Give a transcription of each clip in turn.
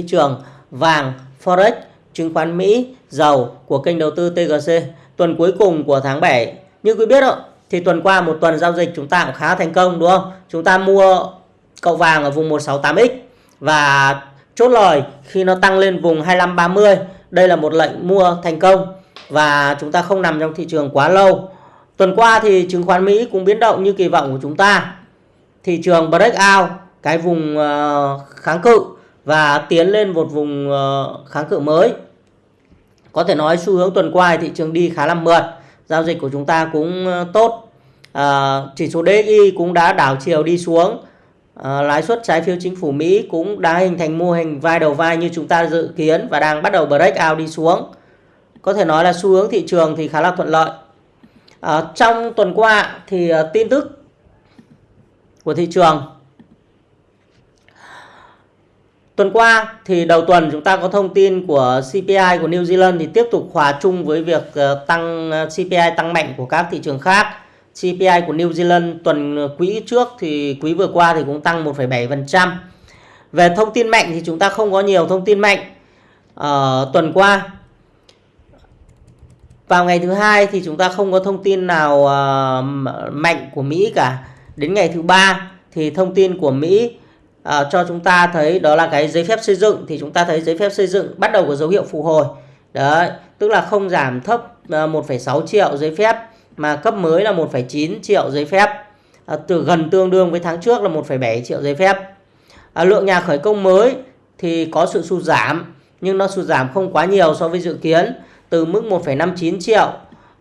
thị trường vàng, forex, chứng khoán Mỹ, dầu của kênh đầu tư TGC. Tuần cuối cùng của tháng 7 như quý biết rồi thì tuần qua một tuần giao dịch chúng ta cũng khá thành công đúng không? Chúng ta mua cậu vàng ở vùng 168X và chốt lời khi nó tăng lên vùng 2530. Đây là một lệnh mua thành công và chúng ta không nằm trong thị trường quá lâu. Tuần qua thì chứng khoán Mỹ cũng biến động như kỳ vọng của chúng ta. Thị trường breakout cái vùng ờ, kháng cự và tiến lên một vùng ờ, kháng cự mới. Có thể nói xu hướng tuần qua thị trường đi khá là mượt. Giao dịch của chúng ta cũng ờ, tốt. À, chỉ số DXY cũng đã đảo chiều đi xuống. À, lãi suất trái phiếu chính phủ Mỹ cũng đã hình thành mô hình vai đầu vai như chúng ta dự kiến và đang bắt đầu break out đi xuống. Có thể nói là xu hướng thị trường thì khá là thuận lợi. À, trong tuần qua thì tin tức của thị trường Tuần qua thì đầu tuần chúng ta có thông tin của CPI của New Zealand thì tiếp tục hòa chung với việc ờ, tăng ờ, CPI tăng mạnh của các thị trường khác. CPI của New Zealand tuần quý trước thì quý vừa qua thì cũng tăng 1,7%. Về thông tin mạnh thì chúng ta không có nhiều thông tin mạnh. Ở tuần qua vào ngày thứ hai thì chúng ta không có thông tin nào mạnh của Mỹ cả. Đến ngày thứ ba thì thông tin của Mỹ à, cho chúng ta thấy đó là cái giấy phép xây dựng thì chúng ta thấy giấy phép xây dựng bắt đầu có dấu hiệu phục hồi. Đấy tức là không giảm thấp ờ, 1,6 triệu giấy phép mà cấp mới là 1,9 triệu giấy phép. À, từ gần tương đương với tháng trước là 1,7 triệu giấy phép. À, lượng nhà khởi công mới thì có sự sụt giảm nhưng nó sụt giảm không quá nhiều so với dự kiến từ mức 1,59 triệu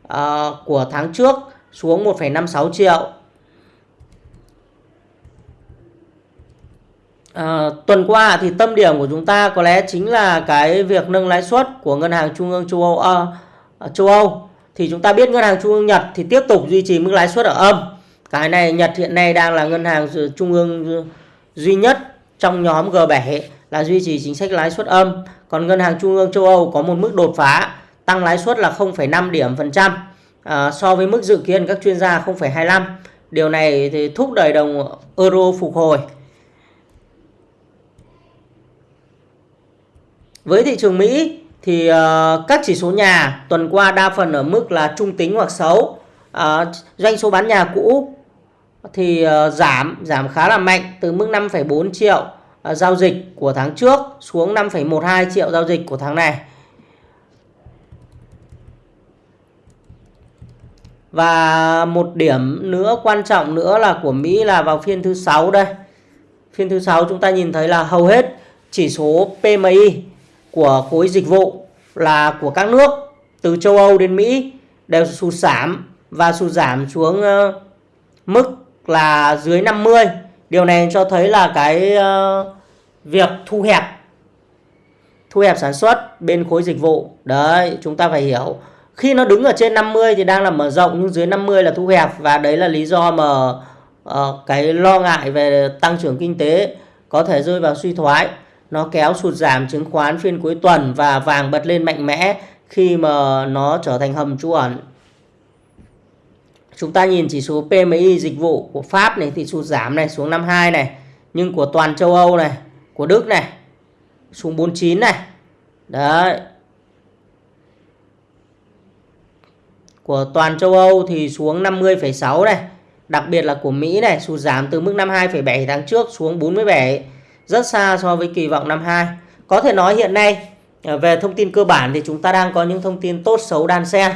à, của tháng trước xuống 1,56 triệu. À, tuần qua thì tâm điểm của chúng ta có lẽ chính là cái việc nâng lãi suất của ngân hàng trung ương châu Âu à, châu Âu. Thì chúng ta biết ngân hàng trung ương Nhật thì tiếp tục duy trì mức lãi suất ở âm. Cái này Nhật hiện nay đang là ngân hàng trung ương duy nhất trong nhóm G7 là duy trì chính sách lãi suất âm. Còn ngân hàng trung ương châu Âu có một mức đột phá tăng lãi suất là 0,5 điểm phần trăm à, so với mức dự kiến các chuyên gia 0,25 điều này thì thúc đẩy đồng euro phục hồi. Với thị trường Mỹ thì uh, các chỉ số nhà tuần qua đa phần ở mức là trung tính hoặc xấu. Uh, doanh số bán nhà cũ thì uh, giảm giảm khá là mạnh từ mức 5,4 triệu uh, giao dịch của tháng trước xuống 5,12 triệu giao dịch của tháng này. Và một điểm nữa quan trọng nữa là của Mỹ là vào phiên thứ sáu đây. Phiên thứ sáu chúng ta nhìn thấy là hầu hết chỉ số PMI của khối dịch vụ là của các nước từ châu Âu đến Mỹ đều sụt giảm và sụt giảm xuống ờ, mức là dưới 50. Điều này cho thấy là cái ờ, việc thu hẹp thu hẹp sản xuất bên khối dịch vụ. Đấy, chúng ta phải hiểu. Khi nó đứng ở trên 50 thì đang là mở rộng nhưng dưới 50 là thu hẹp và đấy là lý do mà uh, cái lo ngại về tăng trưởng kinh tế có thể rơi vào suy thoái nó kéo sụt giảm chứng khoán phiên cuối tuần và vàng bật lên mạnh mẽ khi mà nó trở thành hầm trú ẩn. Chúng ta nhìn chỉ số PMI dịch vụ của Pháp này thì sụt giảm này xuống 52 này, nhưng của toàn châu Âu này, của Đức này xuống 49 này. Đấy. Của toàn châu Âu thì xuống 50,6 này. Đặc biệt là của Mỹ này sụt giảm từ mức 52,7 tháng trước xuống 47 rất xa so với kỳ vọng năm 2. Có thể nói hiện nay à, về thông tin cơ bản thì chúng ta đang có những thông tin tốt xấu đan xen.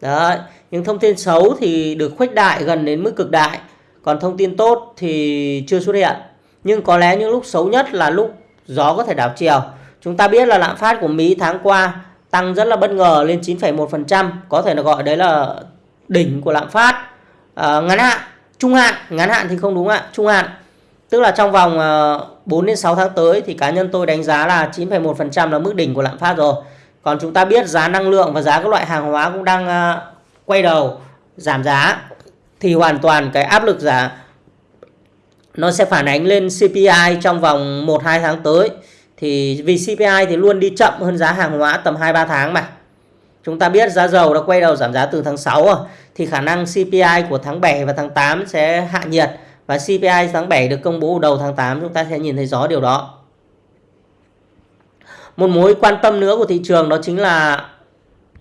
Đấy, những thông tin xấu thì được khuếch đại gần đến mức cực đại, còn thông tin tốt thì chưa xuất hiện. Nhưng có lẽ những lúc xấu nhất là lúc gió có thể đảo chiều. Chúng ta biết là lạm phát của Mỹ tháng qua tăng rất là bất ngờ lên 9,1%, có thể là gọi đấy là đỉnh của lạm phát. À, ngắn hạn, trung hạn, ngắn hạn thì không đúng ạ, trung hạn Tức là trong vòng à, 4 đến 6 tháng tới thì cá nhân tôi đánh giá là 9,1% là mức đỉnh của lạm phát rồi. Còn chúng ta biết giá năng lượng và giá các loại hàng hóa cũng đang à, quay đầu giảm giá thì hoàn toàn cái áp lực giá nó sẽ phản ánh lên CPI trong vòng 1 2 tháng tới. Thì vì CPI thì luôn đi chậm hơn giá hàng hóa tầm 2 3 tháng mà. Chúng ta biết giá dầu đã quay đầu giảm giá từ tháng 6 rồi thì khả năng CPI của tháng 7 và tháng 8 sẽ hạ nhiệt và CPI tháng 7 được công bố đầu tháng 8 chúng ta sẽ nhìn thấy rõ điều đó. một mối quan tâm nữa của thị trường đó chính là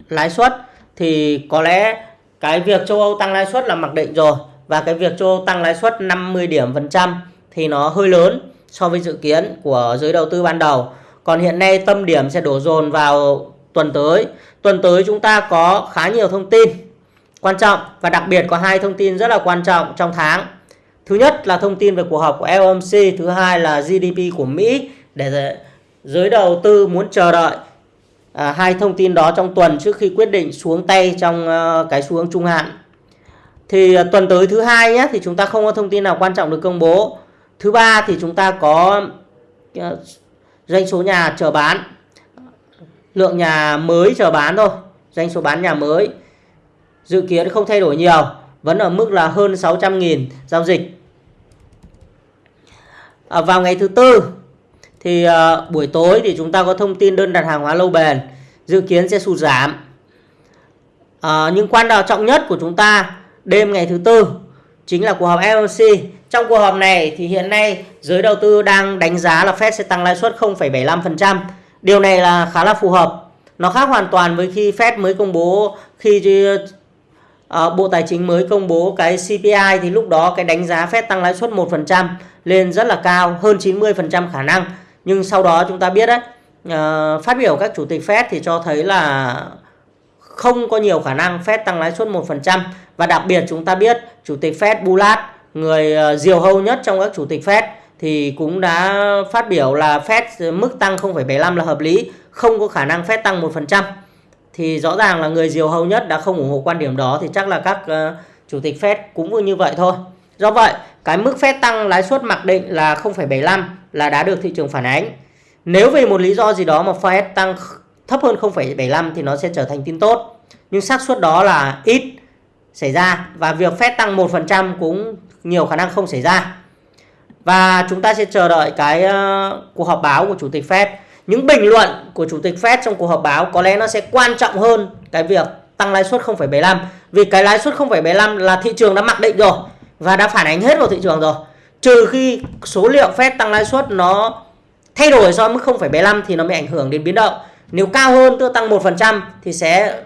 lãi suất thì có lẽ cái việc châu Âu tăng lãi suất là mặc định rồi và cái việc châu Âu tăng lãi suất 50 điểm phần trăm thì nó hơi lớn so với dự kiến của giới đầu tư ban đầu. Còn hiện nay tâm điểm sẽ đổ dồn vào tuần tới. Tuần tới chúng ta có khá nhiều thông tin quan trọng và đặc biệt có hai thông tin rất là quan trọng trong tháng. Thứ nhất là thông tin về cuộc họp của FOMC, thứ hai là GDP của Mỹ để giới đầu tư muốn chờ đợi à, hai thông tin đó trong tuần trước khi quyết định xuống tay trong uh, cái xu hướng trung hạn. Thì uh, tuần tới thứ hai nhé thì chúng ta không có thông tin nào quan trọng được công bố. Thứ ba thì chúng ta có uh, doanh số nhà chờ bán, lượng nhà mới chờ bán thôi, doanh số bán nhà mới dự kiến không thay đổi nhiều, vẫn ở mức là hơn 600.000 giao dịch. À, vào ngày thứ tư thì à, buổi tối thì chúng ta có thông tin đơn đặt hàng hóa lâu bền dự kiến sẽ sụt giảm. À, nhưng quan trọng nhất của chúng ta đêm ngày thứ tư chính là cuộc họp FOMC trong cuộc họp này thì hiện nay giới đầu tư đang đánh giá là Fed sẽ tăng lãi suất 0,75% điều này là khá là phù hợp. Nó khác hoàn toàn với khi Fed mới công bố khi Ờ, Bộ Tài chính mới công bố cái CPI thì lúc đó cái đánh giá Fed tăng lãi suất 1% lên rất là cao hơn 90% khả năng nhưng sau đó chúng ta biết đấy ờ, phát biểu các chủ tịch Fed thì cho thấy là không có nhiều khả năng Fed tăng lãi suất 1% và đặc biệt chúng ta biết chủ tịch Fed Bullard người ờ, diều hâu nhất trong các chủ tịch Fed thì cũng đã phát biểu là Fed mức tăng 0,75 là hợp lý, không có khả năng Fed tăng 1%. Thì rõ ràng là người diều hầu nhất đã không ủng hộ quan điểm đó thì chắc là các uh, chủ tịch Fed cũng như vậy thôi. Do vậy, cái mức Fed tăng lãi suất mặc định là 0,75 là đã được thị trường phản ánh. Nếu vì một lý do gì đó mà Fed tăng thấp hơn 0,75 thì nó sẽ trở thành tin tốt. Nhưng xác suất đó là ít xảy ra và việc Fed tăng 1% cũng nhiều khả năng không xảy ra. Và chúng ta sẽ chờ đợi cái uh, cuộc họp báo của chủ tịch Fed. Những bình luận của chủ tịch Fed trong cuộc họp báo có lẽ nó sẽ quan trọng hơn cái việc tăng lãi suất 0,75 vì cái lãi suất 0,75 là thị trường đã mặc định rồi và đã phản ánh hết vào thị trường rồi. Trừ khi số liệu Fed tăng lãi suất nó thay đổi so với mức 0,75 thì nó mới ảnh hưởng đến biến động. Nếu cao hơn tức tăng 1% thì sẽ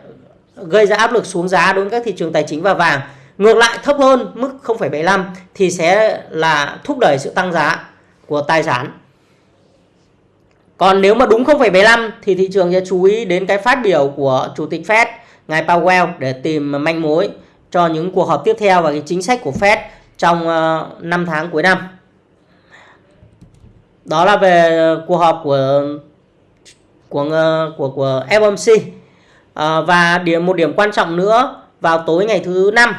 gây ra áp lực xuống giá đối với các thị trường tài chính và vàng. Ngược lại thấp hơn mức 0,75 thì sẽ là thúc đẩy sự tăng giá của tài sản. Còn nếu mà đúng 0,75 thì thị trường sẽ chú ý đến cái phát biểu của Chủ tịch Fed ngài Powell để tìm manh mối cho những cuộc họp tiếp theo và cái chính sách của Fed trong ờ, 5 tháng cuối năm. Đó là về cuộc họp của của ờ, của của FOMC. À, ờ, và điểm một điểm quan trọng nữa vào tối ngày thứ năm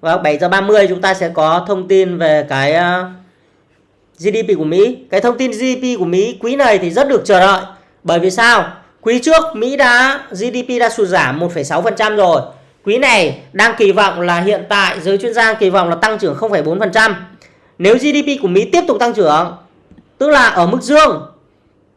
vào 7 giờ 30 chúng ta sẽ có thông tin về cái uh, GDP của Mỹ. Cái thông tin GDP của Mỹ quý này thì rất được chờ đợi. Bởi vì sao? Quý trước Mỹ đã GDP đã sụt giảm 1,6% rồi. Quý này đang kỳ vọng là hiện tại giới chuyên gia kỳ vọng là tăng trưởng 0,4%. Nếu GDP của Mỹ tiếp tục tăng trưởng, tức là ở mức dương,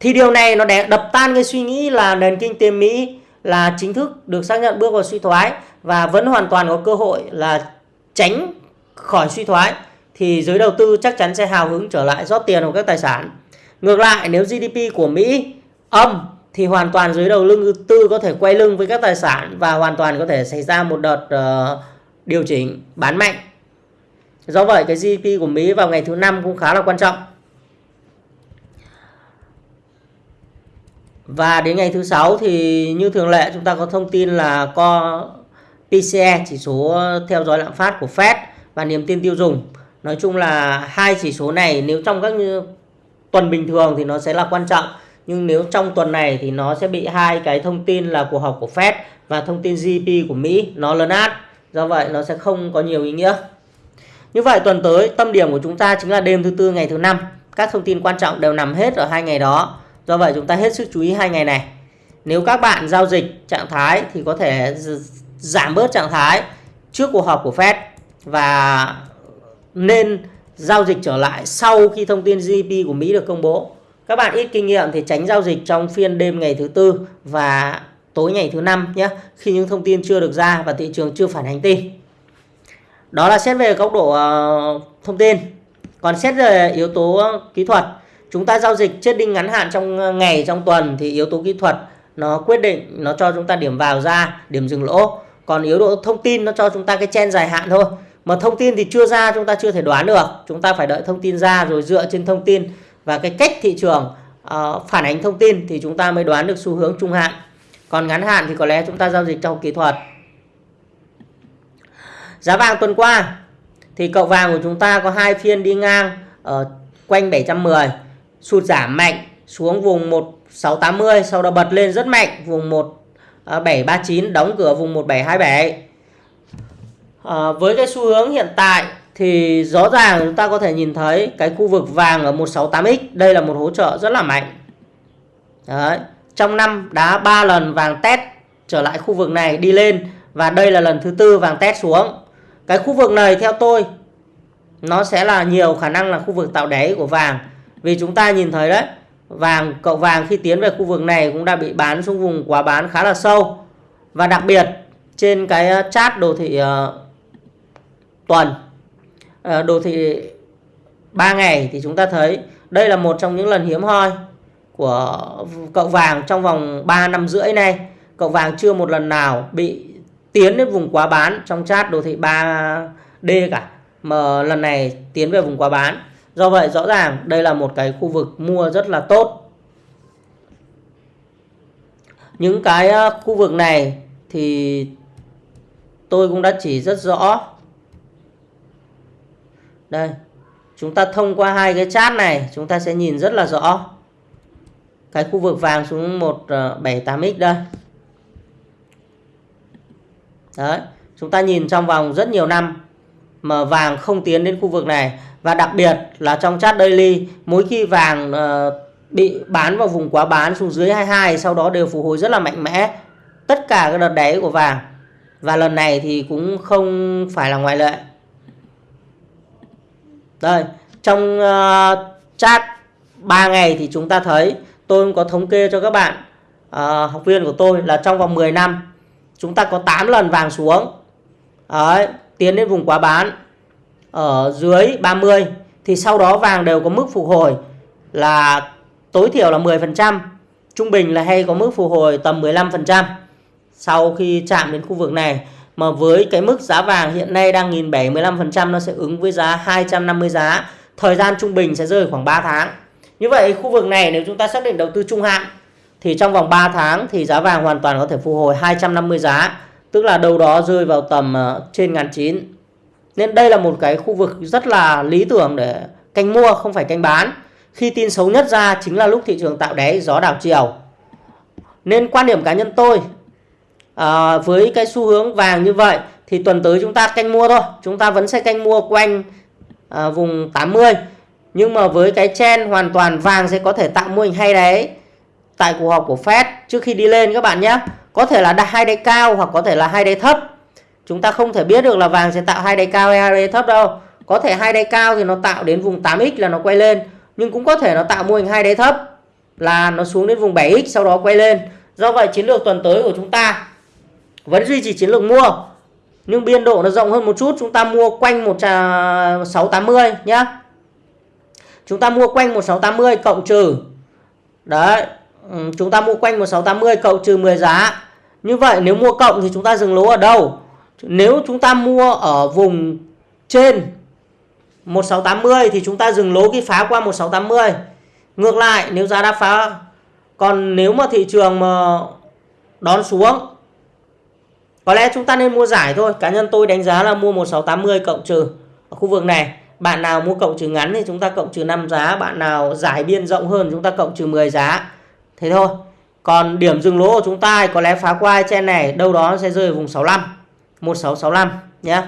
thì điều này nó đập tan cái suy nghĩ là nền kinh tế Mỹ là chính thức được xác nhận bước vào suy thoái và vẫn hoàn toàn có cơ hội là tránh khỏi suy thoái thì giới đầu tư chắc chắn sẽ hào hứng trở lại rót tiền vào các tài sản. Ngược lại nếu GDP của Mỹ âm thì hoàn toàn giới đầu lưng tư có thể quay lưng với các tài sản và hoàn toàn có thể xảy ra một đợt uh, điều chỉnh bán mạnh. Do vậy cái GDP của Mỹ vào ngày thứ năm cũng khá là quan trọng. Và đến ngày thứ sáu thì như thường lệ chúng ta có thông tin là co PCE chỉ số theo dõi lạm phát của Fed và niềm tin tiêu dùng. Nói chung là hai chỉ số này nếu trong các tuần bình thường thì nó sẽ là quan trọng, nhưng nếu trong tuần này thì nó sẽ bị hai cái thông tin là cuộc họp của Fed và thông tin GDP của Mỹ nó lớn át. Do vậy nó sẽ không có nhiều ý nghĩa. Như vậy tuần tới, tâm điểm của chúng ta chính là đêm thứ tư ngày thứ năm. Các thông tin quan trọng đều nằm hết ở hai ngày đó. Do vậy chúng ta hết sức chú ý hai ngày này. Nếu các bạn giao dịch trạng thái thì có thể giảm bớt trạng thái trước cuộc họp của Fed và nên giao dịch trở lại sau khi thông tin GDP của Mỹ được công bố các bạn ít kinh nghiệm thì tránh giao dịch trong phiên đêm ngày thứ tư và tối ngày thứ năm nhé. Khi những thông tin chưa được ra và thị trường chưa phản ánh tin. Đó là xét về góc độ ờ, thông tin. Còn xét về yếu tố kỹ thuật, chúng ta giao dịch chết đinh ngắn hạn trong ờ, ngày, trong tuần thì yếu tố kỹ thuật nó quyết định, nó cho chúng ta điểm vào ra, điểm dừng lỗ còn yếu độ thông tin nó cho chúng ta cái chen dài hạn thôi mà thông tin thì chưa ra chúng ta chưa thể đoán được. Chúng ta phải đợi thông tin ra rồi dựa trên thông tin. Và cái cách thị trường uh, phản ánh thông tin thì chúng ta mới đoán được xu hướng trung hạn. Còn ngắn hạn thì có lẽ chúng ta giao dịch trong kỹ thuật. Giá vàng tuần qua thì cậu vàng của chúng ta có hai phiên đi ngang ở quanh 710 sụt giảm mạnh xuống vùng 1680 sau đó bật lên rất mạnh vùng 1739 ờ, đóng cửa vùng 1727 à, với cái xu hướng hiện tại thì rõ ràng chúng ta có thể nhìn thấy cái khu vực vàng ở 168x đây là một hỗ trợ rất là mạnh. Đấy. trong năm đá 3 lần vàng test trở lại khu vực này đi lên và đây là lần thứ tư vàng test xuống. Cái khu vực này theo tôi nó sẽ là nhiều khả năng là khu vực tạo đáy của vàng. Vì chúng ta nhìn thấy đấy vàng cậu vàng khi tiến về khu vực này cũng đã bị bán xuống vùng quá bán khá là sâu. Và đặc biệt trên cái ờ, chart đồ thị ờ, tuần. Ờ, đồ thị 3 ngày thì chúng ta thấy đây là một trong những lần hiếm hoi của cậu vàng trong vòng 3 năm rưỡi này cậu vàng chưa một lần nào bị tiến đến vùng quá bán trong chart đồ thị 3D cả, mà lần này tiến về vùng quá bán. Do vậy, rõ ràng đây là một cái khu vực mua rất là tốt. Những cái ờ, khu vực này thì tôi cũng đã chỉ rất rõ đây chúng ta thông qua hai cái chart này chúng ta sẽ nhìn rất là rõ. Cái khu vực vàng xuống 178x ờ, đây. Đấy chúng ta nhìn trong vòng rất nhiều năm mà vàng không tiến đến khu vực này. Và đặc biệt là trong chart daily mỗi khi vàng uh, bị bán vào vùng quá bán xuống dưới 22 sau đó đều phục hồi rất là mạnh mẽ. Tất cả các đợt đáy của vàng. Và lần này thì cũng không phải là ngoại lệ đây trong uh, chat 3 ngày thì chúng ta thấy tôi cũng có thống kê cho các bạn uh, học viên của tôi là trong vòng 10 năm chúng ta có 8 lần vàng xuống Đấy, tiến đến vùng quá bán ở dưới 30 thì sau đó vàng đều có mức phục hồi là tối thiểu là 10%, trung bình là hay có mức phục hồi tầm 15% sau khi chạm đến khu vực này. Mà với cái mức giá vàng hiện nay đang 1.715% nó sẽ ứng với giá 250 giá. Thời gian trung bình sẽ rơi khoảng 3 tháng. Như vậy khu vực này nếu chúng ta xác định đầu tư trung hạn thì trong vòng 3 tháng thì giá vàng hoàn toàn có thể phục hồi 250 giá, tức là đâu đó rơi vào tầm ờ, trên ngàn chín. Nên đây là một cái khu vực rất là lý tưởng để canh mua không phải canh bán. Khi tin xấu nhất ra chính là lúc thị trường tạo đáy gió đảo chiều. Nên quan điểm cá nhân tôi à, với cái xu hướng vàng như vậy thì tuần tới chúng ta canh mua thôi. Chúng ta vẫn sẽ canh mua quanh à, vùng 80. Nhưng mà với cái chen hoàn toàn vàng sẽ có thể tạo mô hình hay đấy tại cuộc họp của Fed trước khi đi lên các bạn nhé. Có thể là hai đáy cao hoặc có thể là hai đáy thấp. Chúng ta không thể biết được là vàng sẽ tạo hai đáy cao hay hai đáy thấp đâu. Có thể hai đáy cao thì nó tạo đến vùng 8x là nó quay lên, nhưng cũng có thể nó tạo mô hình hai đáy thấp là nó xuống đến vùng 7x sau đó quay lên. Do vậy chiến lược tuần tới của chúng ta vẫn duy trì chiến lược mua, nhưng biên độ nó rộng hơn một chút chúng ta mua quanh 1680 nhá chúng ta mua quanh 1680 cộng trừ, đấy ừ, chúng ta mua quanh 1680 cộng trừ 10 giá. Như vậy nếu mua cộng thì chúng ta dừng lỗ ở đâu? Nếu chúng ta mua ở vùng trên 1680 thì chúng ta dừng lỗ khi phá qua 1680. Ngược lại, nếu giá đã phá, còn nếu mà thị trường mà đón xuống có lẽ chúng ta nên mua giải thôi. Cá nhân tôi đánh giá là mua 1680 cộng trừ ở khu vực này. Bạn nào mua cộng trừ ngắn thì chúng ta cộng trừ 5 giá, bạn nào giải biên rộng hơn chúng ta cộng trừ 10 giá. Thế thôi. Còn điểm dừng lỗ của chúng ta có lẽ phá qua trên này. Đâu đó sẽ rơi ở vùng 65 1665 nhé.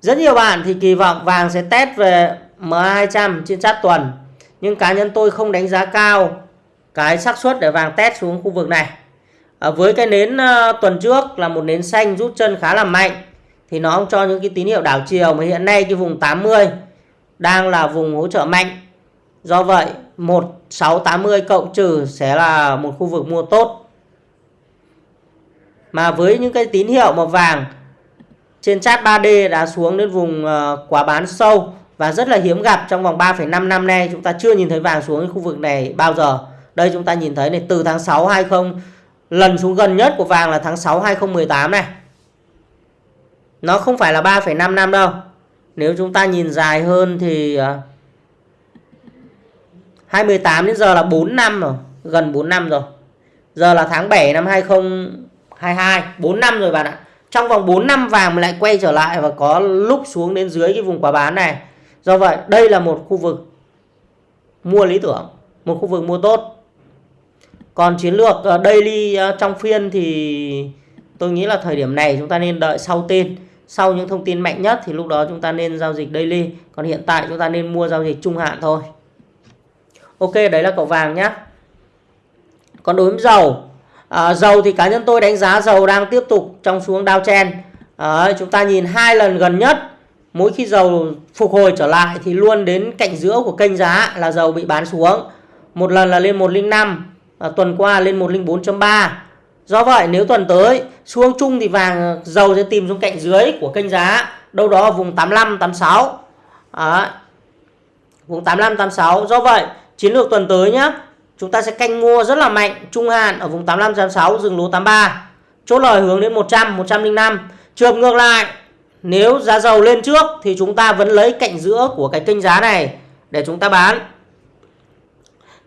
Rất nhiều bạn thì kỳ vọng vàng sẽ test về MA200 trên chart tuần. Nhưng cá nhân tôi không đánh giá cao cái xác suất để vàng test xuống khu vực này à, với cái nến ờ, tuần trước là một nến xanh rút chân khá là mạnh thì nó không cho những cái tín hiệu đảo chiều mà hiện nay cái vùng 80 đang là vùng hỗ trợ mạnh do vậy 1680 cộng trừ sẽ là một khu vực mua tốt. Mà với những cái tín hiệu màu vàng trên chart 3D đã xuống đến vùng quả quá bán sâu và rất là hiếm gặp trong vòng 3,5 năm nay chúng ta chưa nhìn thấy vàng xuống khu vực này bao giờ. Đây chúng ta nhìn thấy này từ tháng 6 20 lần xuống gần nhất của vàng là tháng 6 2018 này. Nó không phải là 3,5 năm đâu. Nếu chúng ta nhìn dài hơn thì à, 28 đến giờ là 4 năm rồi, gần 4 năm rồi. Giờ là tháng 7 năm 2022, 4 năm rồi bạn ạ. Trong vòng 4 năm vàng lại quay trở lại và có lúc xuống đến dưới cái vùng quả bán này. Do vậy, đây là một khu vực mua lý tưởng, một khu vực mua tốt. Còn chiến lược ờ, daily ờ, trong phiên thì tôi nghĩ là thời điểm này chúng ta nên đợi sau tên. Sau những thông tin mạnh nhất thì lúc đó chúng ta nên giao dịch daily. Còn hiện tại chúng ta nên mua giao dịch trung hạn thôi. Ok, đấy là cậu vàng nhé. Còn đối với dầu, à, dầu thì cá nhân tôi đánh giá dầu đang tiếp tục trong xuống downtrend. À, chúng ta nhìn hai lần gần nhất mỗi khi dầu phục hồi trở lại thì luôn đến cạnh giữa của kênh giá là dầu bị bán xuống. Một lần là lên 105, à, tuần qua lên 104.3. Do vậy nếu tuần tới xuống chung thì vàng dầu sẽ tìm xuống cạnh dưới của kênh giá đâu đó ở vùng 85 86. À, vùng 85 86. Do vậy chiến lược tuần tới nhé chúng ta sẽ canh mua rất là mạnh trung hạn ở vùng 85 86 dừng lỗ 83. Chốt lời hướng đến 100 105. Trường ngược lại nếu giá dầu lên trước thì chúng ta vẫn lấy cạnh giữa của cái kênh giá này để chúng ta bán.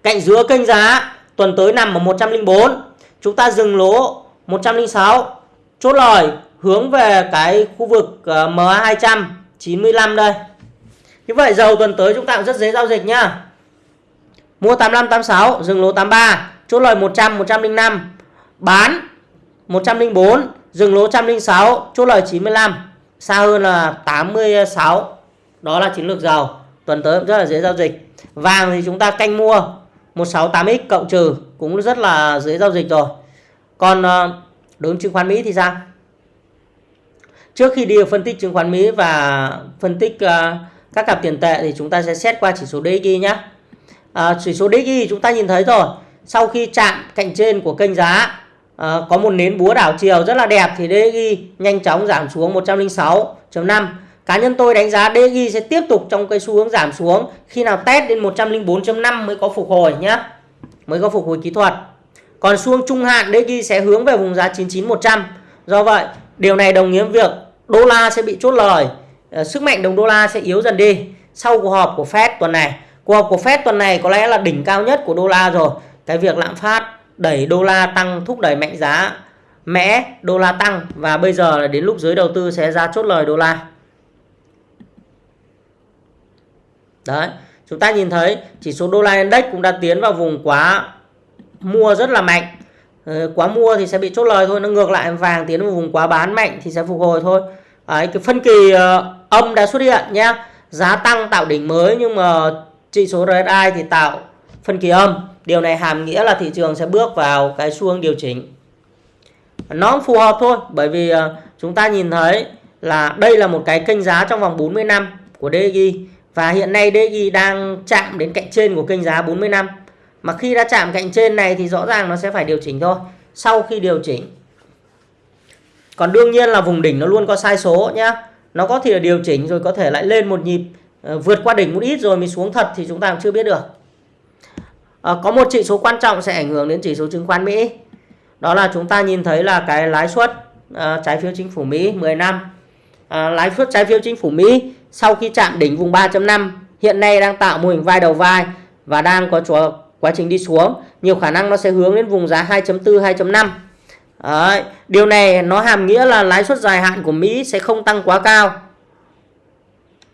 Cạnh giữa kênh giá tuần tới nằm ở 104. Chúng ta dừng lỗ 106. Chốt lời hướng về cái khu vực ờ, ma 295 đây. Như vậy dầu tuần tới chúng ta cũng rất dễ giao dịch nhá. Mua 85 86, dừng lỗ 83, chốt lời 100 105. Bán 104, dừng lỗ 106, chốt lời 95 xa hơn là 86 đó là chiến lược dầu tuần tới rất là dễ giao dịch vàng thì chúng ta canh mua 168x cộng trừ cũng rất là dễ giao dịch rồi. Còn ờ, đối với chứng khoán Mỹ thì sao? Trước khi đi phân tích chứng khoán Mỹ và phân tích ờ, các cặp tiền tệ thì chúng ta sẽ xét qua chỉ số DXY nhé à, ờ, chỉ số DXY chúng ta nhìn thấy rồi. Sau khi chạm cạnh trên của kênh giá à, có một nến búa đảo chiều rất là đẹp thì DXY nhanh chóng giảm xuống 106.5 cá nhân tôi đánh giá DXY sẽ tiếp tục trong cái xu hướng giảm xuống. Khi nào test đến 104.5 mới có phục hồi nhé mới có phục hồi kỹ thuật. Còn xu hướng trung hạn DXY sẽ hướng về vùng giá 99100 do vậy, điều này đồng nghĩa việc đô la sẽ bị chốt lời. Ờ, sức mạnh đồng đô la sẽ yếu dần đi. Sau cuộc họp của Fed tuần này. Cuộc họp của Fed tuần này có lẽ là đỉnh cao nhất của đô la rồi. Cái việc lạm phát đẩy đô la tăng, thúc đẩy mạnh giá mẽ đô la tăng. Và bây giờ là đến lúc giới đầu tư sẽ ra chốt lời đô la. Đấy chúng ta nhìn thấy chỉ số đô la index cũng đã tiến vào vùng quá mua rất là mạnh. Ờ, quá mua thì sẽ bị chốt lời thôi nó ngược lại vàng tiến vào vùng quá bán mạnh thì sẽ phục hồi thôi. Đấy, cái phân kỳ ờ, âm đã xuất hiện nhé giá tăng tạo đỉnh mới nhưng mà chỉ số RSI thì tạo phân kỳ âm. Điều này hàm nghĩa là thị trường sẽ bước vào cái xu hướng điều chỉnh. Nó phù hợp thôi bởi vì ờ, chúng ta nhìn thấy là đây là một cái kênh giá trong vòng 40 năm của DG và hiện nay DXY đang chạm đến cạnh trên của kênh giá 40 năm. Mà khi đã chạm cạnh trên này thì rõ ràng nó sẽ phải điều chỉnh thôi. Sau khi điều chỉnh. Còn đương nhiên là vùng đỉnh nó luôn có sai số nhá. Nó có thể là điều chỉnh rồi có thể lại lên một nhịp ờ, vượt qua đỉnh một ít rồi mới xuống thật thì chúng ta cũng chưa biết được à, có một chỉ số quan trọng sẽ ảnh hưởng đến chỉ số chứng khoán Mỹ đó là chúng ta nhìn thấy là cái lãi suất à, trái phiếu chính phủ Mỹ 10 năm à, lãi suất trái phiếu chính phủ Mỹ sau khi chạm đỉnh vùng 3.5 hiện nay đang tạo mô hình vai đầu vai và đang có chúa, quá trình đi xuống. Nhiều khả năng nó sẽ hướng đến vùng giá 2.4 2.5 Đấy, điều này nó hàm nghĩa là lãi suất dài hạn của Mỹ sẽ không tăng quá cao.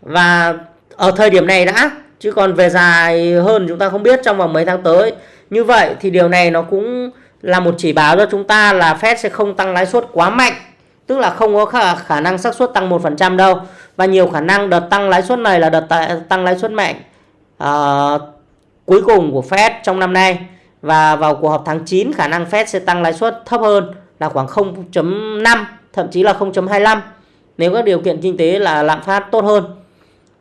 Và ở thời điểm này đã chứ còn về dài hơn chúng ta không biết trong vòng mấy tháng tới. Như vậy thì điều này nó cũng là một chỉ báo cho chúng ta là Fed sẽ không tăng lãi suất quá mạnh tức là không có khả, khả năng xác suất tăng 1% đâu. Và nhiều khả năng đợt tăng lãi suất này là đợt tăng lãi suất mạnh uh, cuối cùng của Fed trong năm nay. Và vào cuộc họp tháng 9 khả năng Fed sẽ tăng lãi suất thấp hơn là khoảng 0.5 thậm chí là 0.25 nếu các điều kiện kinh tế là lạm phát tốt hơn.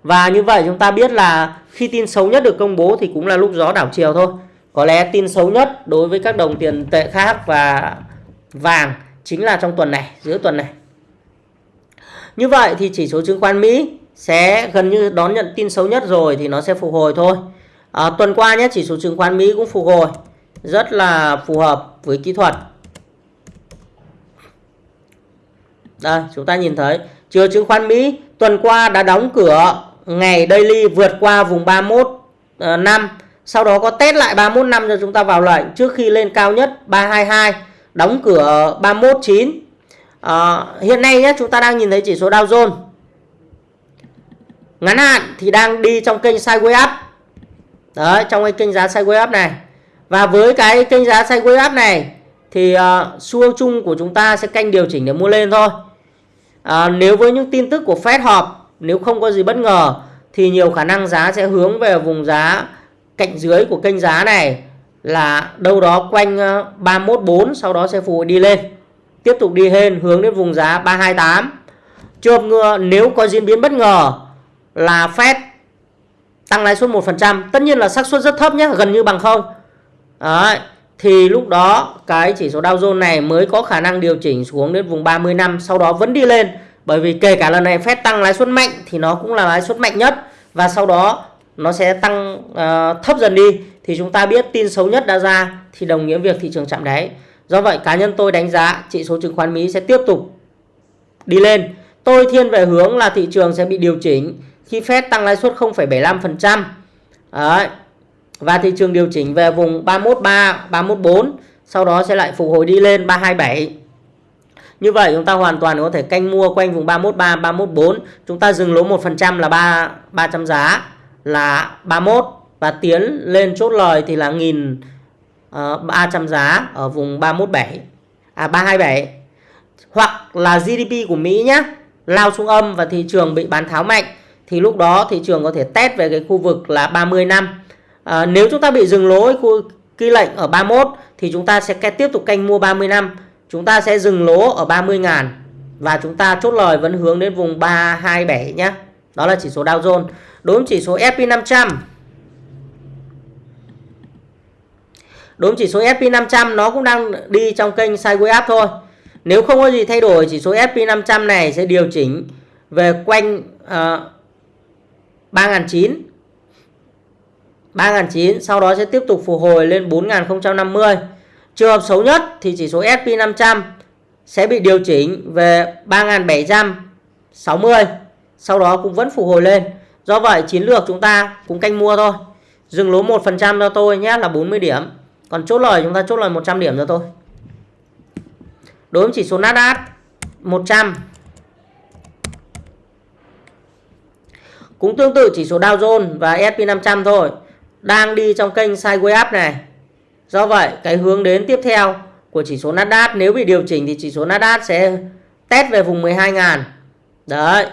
Và như vậy chúng ta biết là khi tin xấu nhất được công bố thì cũng là lúc gió đảo chiều thôi. Có lẽ tin xấu nhất đối với các đồng tiền tệ khác và vàng chính là trong tuần này, giữa tuần này. Như vậy thì chỉ số chứng khoán Mỹ sẽ gần như đón nhận tin xấu nhất rồi thì nó sẽ phục hồi thôi. À, tuần qua nhé chỉ số chứng khoán Mỹ cũng phục hồi rất là phù hợp với kỹ thuật. Đây chúng ta nhìn thấy chiều chứng khoán Mỹ tuần qua đã đóng cửa ngày daily vượt qua vùng 31 à, năm sau đó có test lại 31 năm cho chúng ta vào lệnh trước khi lên cao nhất 322 đóng cửa 319 à, ờ, hiện nay nhé chúng ta đang nhìn thấy chỉ số Dow Jones. Ngắn hạn thì đang đi trong kênh sideways up. Đấy trong cái kênh giá sideways up này. Và với cái kênh giá sideways up này thì uh, xu hướng chung của chúng ta sẽ canh điều chỉnh để mua lên thôi. À, nếu với những tin tức của Fed họp nếu không có gì bất ngờ thì nhiều khả năng giá sẽ hướng về vùng giá cạnh dưới của kênh giá này là đâu đó quanh ờ, 314 sau đó sẽ phục hồi đi lên. Tiếp tục đi lên hướng đến vùng giá 328 trường ngừa nếu có diễn biến bất ngờ là Fed tăng lãi suất 1% tất nhiên là xác suất rất thấp nhé gần như bằng không. Đấy, thì lúc đó cái chỉ số Dow Jones này mới có khả năng điều chỉnh xuống đến vùng 30 năm sau đó vẫn đi lên. Bởi vì kể cả lần này Fed tăng lãi suất mạnh thì nó cũng là lãi suất mạnh nhất. Và sau đó nó sẽ tăng uh, thấp dần đi thì chúng ta biết tin xấu nhất đã ra thì đồng nghĩa việc thị trường chạm đáy. Do vậy cá nhân tôi đánh giá chỉ số chứng khoán Mỹ sẽ tiếp tục đi lên. Tôi thiên về hướng là thị trường sẽ bị điều chỉnh khi Fed tăng lãi suất 0,75%. Đấy. Và thị trường điều chỉnh về vùng 313, 314, sau đó sẽ lại phục hồi đi lên 327. Như vậy chúng ta hoàn toàn có thể canh mua quanh vùng 313, 314. Chúng ta dừng lỗ 1% là 3 300 giá là 31 và tiến lên chốt lời thì là 1 300 ờ, giá ở vùng 317 à 327 hoặc là GDP của Mỹ nhé lao xuống âm và thị trường bị bán tháo mạnh thì lúc đó thị trường có thể test về cái khu vực là 30 năm. À, nếu chúng ta bị dừng lỗ khu kỳ lệnh ở 31 thì chúng ta sẽ tiếp tục canh mua 30 năm. Chúng ta sẽ dừng lỗ ở 30 ngàn và chúng ta chốt lời vẫn hướng đến vùng 327 nhé đó là chỉ số Dow Jones. Đối với chỉ số S&P 500 đối với chỉ số S&P 500 nó cũng đang đi trong kênh sideways up thôi nếu không có gì thay đổi chỉ số S&P 500 này sẽ điều chỉnh về quanh uh, 3.900 3.900 sau đó sẽ tiếp tục phục hồi lên 4.050 trường hợp xấu nhất thì chỉ số S&P 500 sẽ bị điều chỉnh về 3.760 sau đó cũng vẫn phục hồi lên Do vậy chiến lược chúng ta cũng canh mua thôi. Dừng lỗ 1% cho tôi nhé là 40 điểm. Còn chốt lời chúng ta chốt lời 100 điểm cho tôi. Đối với chỉ số Nasdaq 100 Cũng tương tự chỉ số Dow Jones và S&P 500 thôi. Đang đi trong kênh sideways up này. Do vậy cái hướng đến tiếp theo của chỉ số Nasdaq nếu bị điều chỉnh thì chỉ số Nasdaq sẽ test về vùng 12.000. Đấy.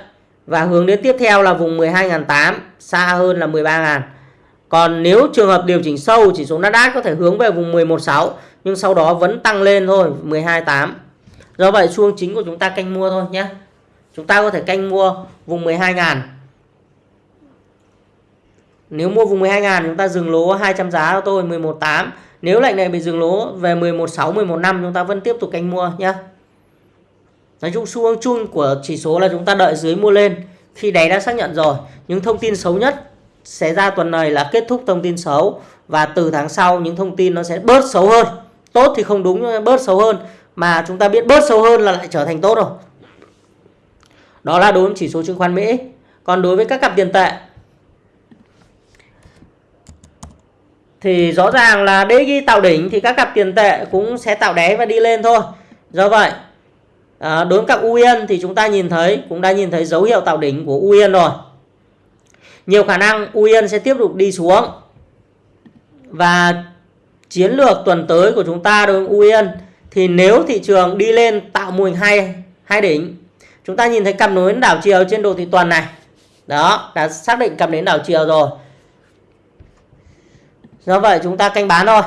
Và hướng đến tiếp theo là vùng 12.800, xa hơn là 13.000. Còn nếu trường hợp điều chỉnh sâu chỉ số Nasdaq có thể hướng về vùng 11.6 nhưng sau đó vẫn tăng lên thôi 12.8. Do vậy xu chính của chúng ta canh mua thôi nhé. Chúng ta có thể canh mua vùng 12.000. Nếu mua vùng 12.000 chúng ta dừng lỗ 200 giá cho tôi 11.8. Nếu lệnh này bị dừng lỗ về 11.6, 11.5 chúng ta vẫn tiếp tục canh mua nhé. Nói chung xu hướng chung của chỉ số là chúng ta đợi dưới mua lên khi đáy đã xác nhận rồi. Những thông tin xấu nhất sẽ ra tuần này là kết thúc thông tin xấu và từ tháng sau những thông tin nó sẽ bớt xấu hơn. Tốt thì không đúng, bớt xấu hơn, mà chúng ta biết bớt xấu hơn là lại trở thành tốt rồi. Đó là đối với chỉ số chứng khoán Mỹ. Còn đối với các cặp tiền tệ, thì rõ ràng là để ghi tạo đỉnh thì các cặp tiền tệ cũng sẽ tạo đáy và đi lên thôi. Do vậy à, đối với các UIN thì chúng ta nhìn thấy, cũng đã nhìn thấy dấu hiệu tạo đỉnh của UIN rồi nhiều khả năng Uyên sẽ tiếp tục đi xuống. Và chiến lược tuần tới của chúng ta đối với Uyên thì nếu thị trường đi lên tạo mô hình hai hai đỉnh, chúng ta nhìn thấy cặp nối đảo chiều trên đồ thị tuần này. Đó, đã xác định cặp nến đảo chiều rồi. Do vậy chúng ta canh bán thôi.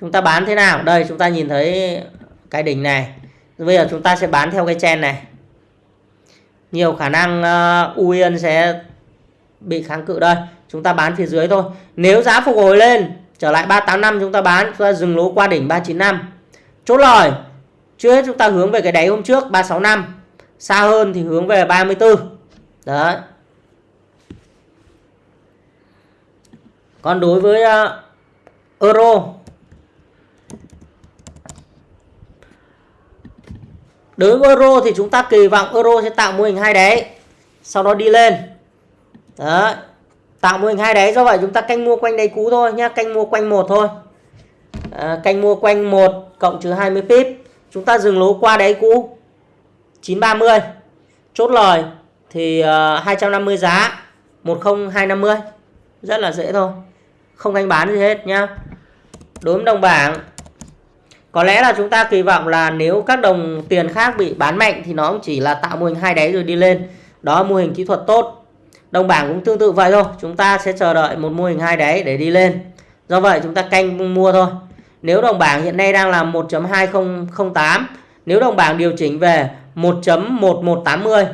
Chúng ta bán thế nào? Đây, chúng ta nhìn thấy cái đỉnh này. Bây giờ chúng ta sẽ bán theo cái chen này nhiều khả năng ờ, uh, UIN sẽ bị kháng cự đây. Chúng ta bán phía dưới thôi. Nếu giá phục hồi lên trở lại 385 chúng ta bán chúng ta dừng lỗ qua đỉnh 395 chốt lời chưa hết chúng ta hướng về cái đáy hôm trước 365 xa hơn thì hướng về 34 đấy. Còn đối với uh, euro đối với euro thì chúng ta kỳ vọng euro sẽ tạo mô hình hai đáy sau đó đi lên. Đó tạo mô hình hai đáy do vậy chúng ta canh mua quanh đáy cũ thôi nhá canh mua quanh một thôi. À, canh mua quanh 1 cộng trừ 20 pip. Chúng ta dừng lỗ qua đáy cũ 930 chốt lời thì à, uh, 250 giá 10250 rất là dễ thôi. Không canh bán gì hết nhá. Đối với đồng bảng có lẽ là chúng ta kỳ vọng là nếu các đồng tiền khác bị bán mạnh thì nó cũng chỉ là tạo mô hình hai đáy rồi đi lên. Đó, mô hình kỹ thuật tốt. Đồng bảng cũng tương tự vậy thôi. Chúng ta sẽ chờ đợi một mô hình hai đáy để đi lên. Do vậy, chúng ta canh mua thôi. Nếu đồng bảng hiện nay đang là 1.2008 nếu đồng bảng điều chỉnh về 1.1180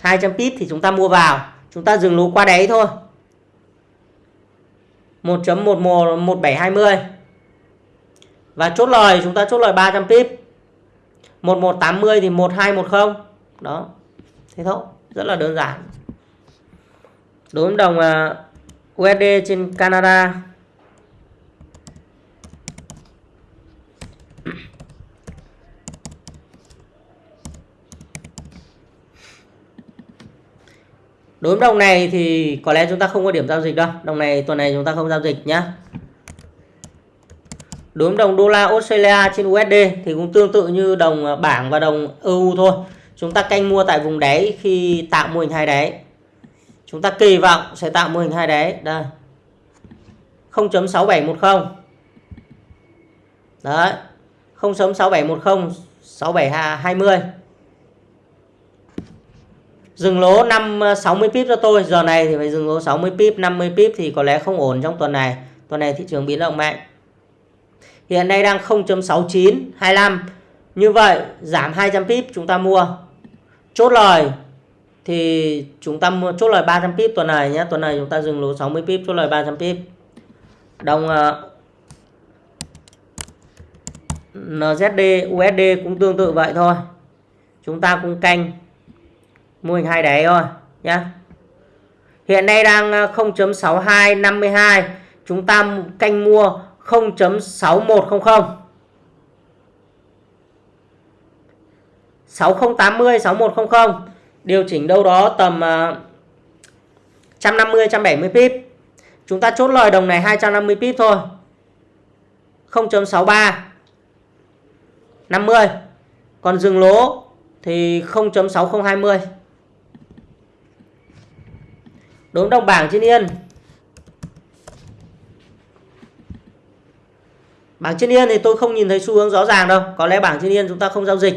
200 pip thì chúng ta mua vào. Chúng ta dừng lỗ qua đáy thôi. 1.111720 và chốt lời, chúng ta chốt lời 300 pip 1180 thì 1210 đó. Thế thôi, rất là đơn giản. Đối với đồng à, USD trên Canada. Đối với đồng này thì có lẽ chúng ta không có điểm giao dịch đâu. Đồng này, tuần này chúng ta không giao dịch nhá đối với đồng đô la Australia trên USD thì cũng tương tự như đồng à, bảng và đồng EU thôi. Chúng ta canh mua tại vùng đáy khi tạo mô hình hai đáy. Chúng ta kỳ vọng sẽ tạo mô hình hai đáy. Đây. 0.6710 đấy. 0.6710 6720 dừng lỗ 5 60 à, pip cho tôi. Giờ này thì phải dừng lỗ 60 pip 50 pip thì có lẽ không ổn trong tuần này. Tuần này thị trường biến động mạnh hiện nay đang 0.6925 như vậy, giảm 200 pip chúng ta mua. Chốt lời thì chúng ta mua, chốt lời 300 pip tuần này nhé tuần này chúng ta dừng lỗ 60 pip, chốt lời 300 pip. Đồng ờ, NZD USD cũng tương tự vậy thôi. Chúng ta cũng canh, mô hình hai đáy thôi nhé hiện nay đang ờ, 0.6252 chúng ta canh mua 0.6100 6080 6100 điều chỉnh đâu đó tầm à, 150, 170 pip. Chúng ta chốt lời đồng này 250 pip thôi. 0.63 50 còn dừng lỗ thì 0.6020 Đốm đồng bảng trên yên. Bảng trên yên thì tôi không nhìn thấy xu hướng rõ ràng đâu. Có lẽ bảng trên yên chúng ta không giao dịch.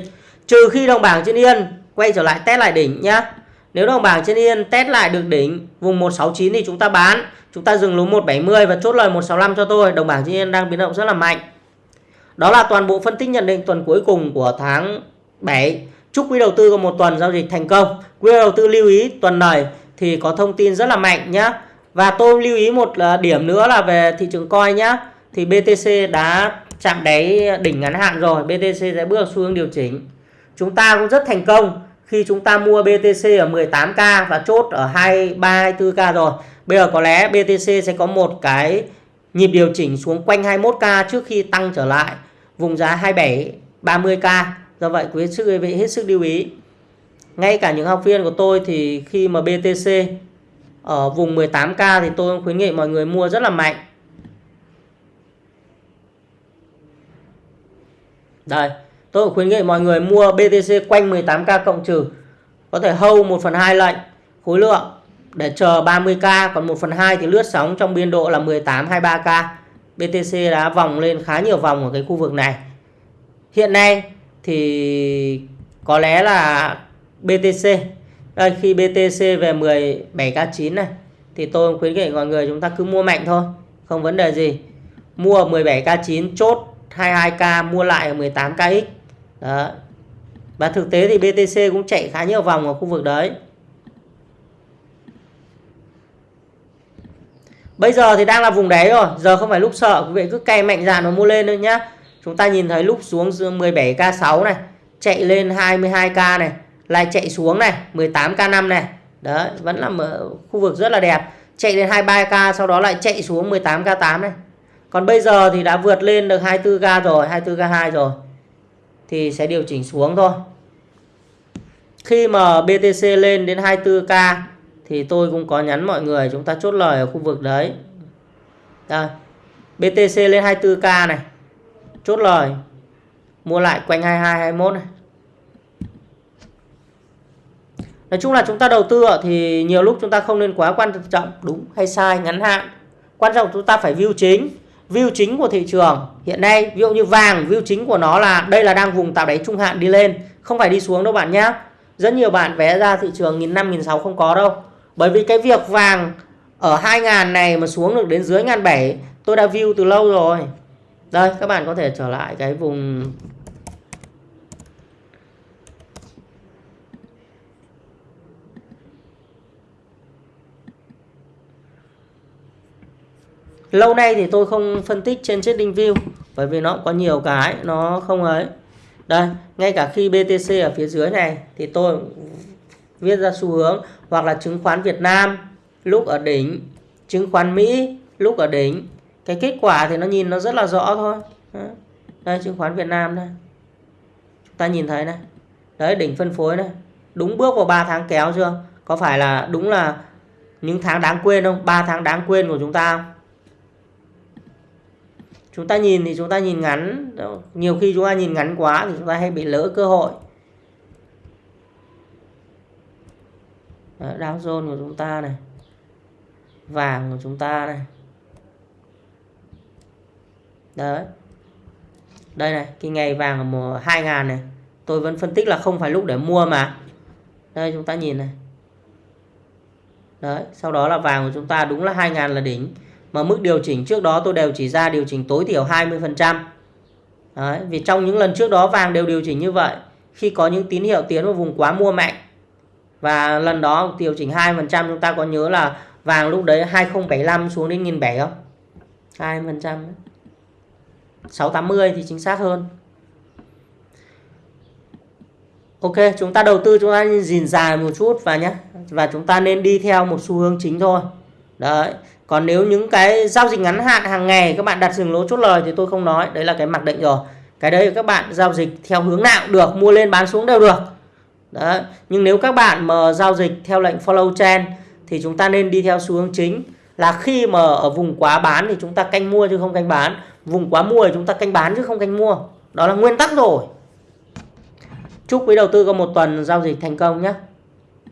Trừ khi đồng bảng trên yên quay trở lại test lại đỉnh nhá. Nếu đồng bảng trên yên test lại được đỉnh vùng 169 thì chúng ta bán. Chúng ta dừng lỗ 170 và chốt lời 165 cho tôi. Đồng bảng trên yên đang biến động rất là mạnh. Đó là toàn bộ phân tích nhận định tuần cuối cùng của tháng 7 chúc quý đầu tư có một tuần giao dịch thành công. Quý đầu tư lưu ý tuần này thì có thông tin rất là mạnh nhá. Và tôi lưu ý một à, điểm nữa là về thị trường coi nhá thì BTC đã chạm đáy đỉnh ngắn hạn rồi BTC sẽ bước xu hướng điều chỉnh. Chúng ta cũng rất thành công khi chúng ta mua BTC ở 18k và chốt ở 23 24k rồi. Bây giờ có lẽ BTC sẽ có một cái nhịp điều chỉnh xuống quanh 21k trước khi tăng trở lại, vùng giá 27 30k do vậy, quý sức vị hết sức lưu ý. Ngay cả những học viên của tôi thì khi mà BTC ở vùng 18k thì tôi khuyến nghị mọi người mua rất là mạnh. Đây, tôi khuyến nghị mọi người mua BTC quanh 18k cộng trừ. Có thể hold 1 phần 2 lệnh khối lượng để chờ 30k còn 1 phần 2 thì lướt sóng trong biên độ là 18 23k BTC đã vòng lên khá nhiều vòng ở cái khu vực này. Hiện nay thì có lẽ là BTC đây, khi BTC về 17k9 này, thì tôi khuyến nghị mọi người chúng ta cứ mua mạnh thôi, không vấn đề gì. Mua 17k9 chốt 22k mua lại ở 18kx đó. Và thực tế thì BTC cũng chạy khá nhiều vòng ở khu vực đấy. Bây giờ thì đang là vùng đáy rồi, Giờ không phải lúc sợ, Quý vị cứ cày mạnh dạn và mua lên thôi nhá. Chúng ta nhìn thấy lúc xuống 17k6 này, Chạy lên 22k này, lại chạy xuống này 18k5 này. Đấy, vẫn là khu vực rất là đẹp. Chạy lên 23k sau đó lại chạy xuống 18k8 này còn bây giờ thì đã vượt lên được 24k rồi 24k2 rồi. Thì sẽ điều chỉnh xuống thôi. Khi mà BTC lên đến 24k thì tôi cũng có nhắn mọi người chúng ta chốt lời ở khu vực đấy. Đây BTC lên 24k này. Chốt lời. Mua lại quanh 22 21 này. Nói chung là chúng ta đầu tư thì nhiều lúc chúng ta không nên quá quan trọng, đúng hay sai, ngắn hạn. Quan trọng chúng ta phải view chính. View chính của thị trường hiện nay ví dụ như vàng view chính của nó là đây là đang vùng tạo đáy trung hạn đi lên, không phải đi xuống đâu bạn nhé. Rất nhiều bạn vé ra thị trường nghìn năm nghìn sáu không có đâu. Bởi vì cái việc vàng ở 2000 này mà xuống được đến dưới ngàn bảy tôi đã view từ lâu rồi. Đây các bạn có thể trở lại cái vùng lâu nay thì tôi không phân tích trên trading view, bởi vì nó có nhiều cái, nó không ấy. Đây, ngay cả khi BTC ở phía dưới này, thì tôi viết ra xu hướng, hoặc là chứng khoán Việt Nam, lúc ở đỉnh, chứng khoán Mỹ, lúc ở đỉnh. Cái kết quả thì nó nhìn nó rất là rõ thôi. Đây, chứng khoán Việt Nam đây. Chúng ta nhìn thấy này. Đấy, đỉnh phân phối này. Đúng bước vào 3 tháng kéo chưa? Có phải là đúng là những tháng đáng quên không? 3 tháng đáng quên của chúng ta không? Chúng ta nhìn thì chúng ta nhìn ngắn. Nhiều khi chúng ta nhìn ngắn quá thì chúng ta hay bị lỡ cơ hội. Dow Jones của chúng ta này, vàng của chúng ta này. Đấy. Đây này, cái ngày vàng ở mùa 2 ngàn này, tôi vẫn phân tích là không phải lúc để mua mà. Đây, chúng ta nhìn này. Đấy, sau đó là vàng của chúng ta đúng là 2 ngàn là đỉnh mà mức điều chỉnh trước đó tôi đều chỉ ra điều chỉnh tối thiểu 20%. Đấy, vì trong những lần trước đó vàng đều điều chỉnh như vậy. Khi có những tín hiệu tiến vào vùng quá mua mạnh và lần đó điều chỉnh 2% chúng ta có nhớ là vàng lúc đấy 2075 xuống đến 1007 không? 2%. 680 thì chính xác hơn. Ok, chúng ta đầu tư chúng ta nhìn dài một chút và nhé. Và chúng ta nên đi theo một xu hướng chính thôi. Đấy, còn nếu những cái giao dịch ngắn hạn hàng ngày các bạn đặt dừng lỗ chốt lời thì tôi không nói, đấy là cái mặc định rồi. Cái đấy các bạn giao dịch theo hướng nào được, mua lên bán xuống đều được. Đấy, nhưng nếu các bạn mà giao dịch theo lệnh follow trend thì chúng ta nên đi theo xu hướng chính là khi mà ở vùng quá bán thì chúng ta canh mua chứ không canh bán. Vùng quá mua thì chúng ta canh bán chứ không canh mua. Đó là nguyên tắc rồi. Chúc quý đầu tư có một tuần giao dịch thành công nhé.